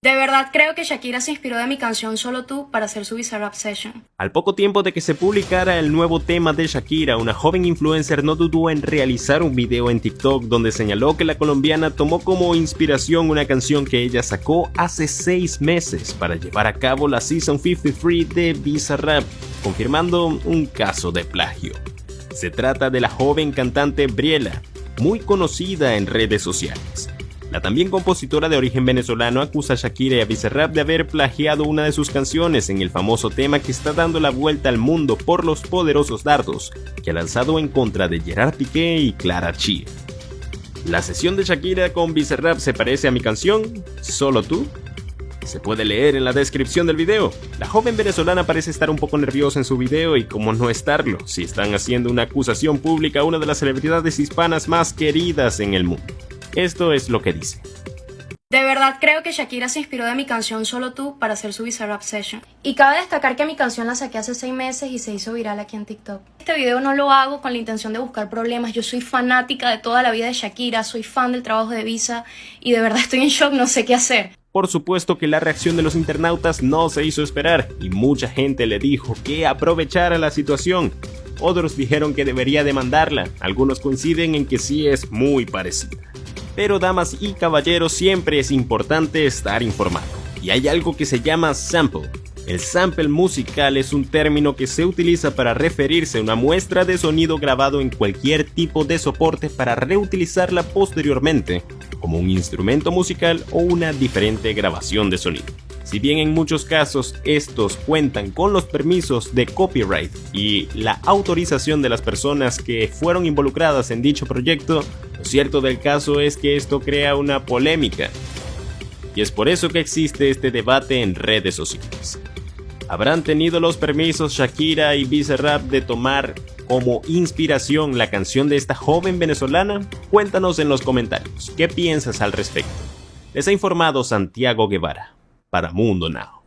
De verdad creo que Shakira se inspiró de mi canción Solo tú para hacer su Bizarrap Session. Al poco tiempo de que se publicara el nuevo tema de Shakira, una joven influencer no dudó en realizar un video en TikTok donde señaló que la colombiana tomó como inspiración una canción que ella sacó hace seis meses para llevar a cabo la Season 53 de Bizarrap, confirmando un caso de plagio. Se trata de la joven cantante Briela, muy conocida en redes sociales. La también compositora de origen venezolano acusa a Shakira y a Bizarrap de haber plagiado una de sus canciones en el famoso tema que está dando la vuelta al mundo por los poderosos dardos que ha lanzado en contra de Gerard Piqué y Clara Chía. La sesión de Shakira con Bizarrap se parece a mi canción, Solo tú. Se puede leer en la descripción del video. La joven venezolana parece estar un poco nerviosa en su video y como no estarlo, si están haciendo una acusación pública a una de las celebridades hispanas más queridas en el mundo. Esto es lo que dice. De verdad creo que Shakira se inspiró de mi canción Solo tú para hacer su Bizarrap Session. Y cabe destacar que mi canción la saqué hace seis meses y se hizo viral aquí en TikTok. Este video no lo hago con la intención de buscar problemas. Yo soy fanática de toda la vida de Shakira, soy fan del trabajo de Visa y de verdad estoy en shock, no sé qué hacer. Por supuesto que la reacción de los internautas no se hizo esperar y mucha gente le dijo que aprovechara la situación. Otros dijeron que debería demandarla, algunos coinciden en que sí es muy parecida pero damas y caballeros siempre es importante estar informado. Y hay algo que se llama sample. El sample musical es un término que se utiliza para referirse a una muestra de sonido grabado en cualquier tipo de soporte para reutilizarla posteriormente, como un instrumento musical o una diferente grabación de sonido. Si bien en muchos casos estos cuentan con los permisos de copyright y la autorización de las personas que fueron involucradas en dicho proyecto, cierto del caso es que esto crea una polémica. Y es por eso que existe este debate en redes sociales. ¿Habrán tenido los permisos Shakira y Bizarrap de tomar como inspiración la canción de esta joven venezolana? Cuéntanos en los comentarios, ¿qué piensas al respecto? Les ha informado Santiago Guevara para Mundo Now.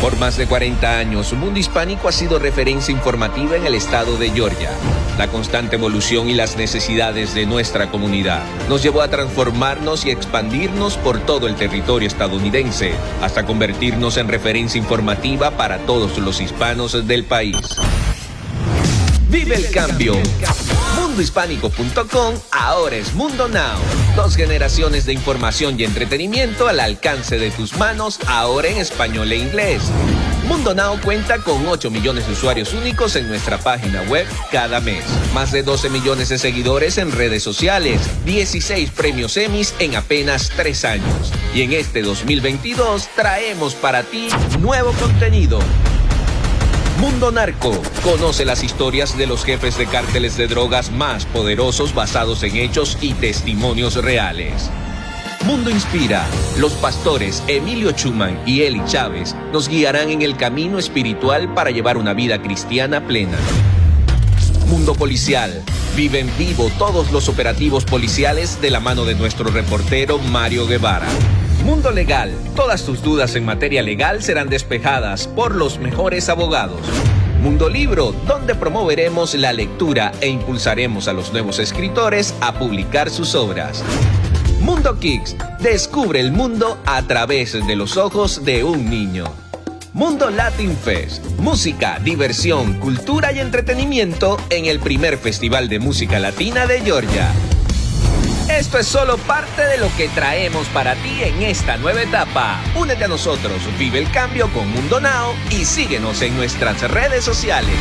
Por más de 40 años, Mundo Hispánico ha sido referencia informativa en el estado de Georgia. La constante evolución y las necesidades de nuestra comunidad nos llevó a transformarnos y expandirnos por todo el territorio estadounidense, hasta convertirnos en referencia informativa para todos los hispanos del país. Vive el cambio. Mundohispánico.com ahora es Mundo Now. Dos generaciones de información y entretenimiento al alcance de tus manos, ahora en español e inglés. Mundo Now cuenta con 8 millones de usuarios únicos en nuestra página web cada mes. Más de 12 millones de seguidores en redes sociales. 16 premios Emmys en apenas 3 años. Y en este 2022 traemos para ti nuevo contenido Mundo Narco. Conoce las historias de los jefes de cárteles de drogas más poderosos basados en hechos y testimonios reales. Mundo Inspira. Los pastores Emilio Chuman y Eli Chávez nos guiarán en el camino espiritual para llevar una vida cristiana plena. Mundo Policial. Vive en vivo todos los operativos policiales de la mano de nuestro reportero Mario Guevara. Mundo Legal. Todas tus dudas en materia legal serán despejadas por los mejores abogados. Mundo Libro, donde promoveremos la lectura e impulsaremos a los nuevos escritores a publicar sus obras. Mundo Kicks, descubre el mundo a través de los ojos de un niño. Mundo Latin Fest, música, diversión, cultura y entretenimiento en el primer festival de música latina de Georgia. Esto es solo parte de lo que traemos para ti en esta nueva etapa. Únete a nosotros, vive el cambio con Mundo Now y síguenos en nuestras redes sociales.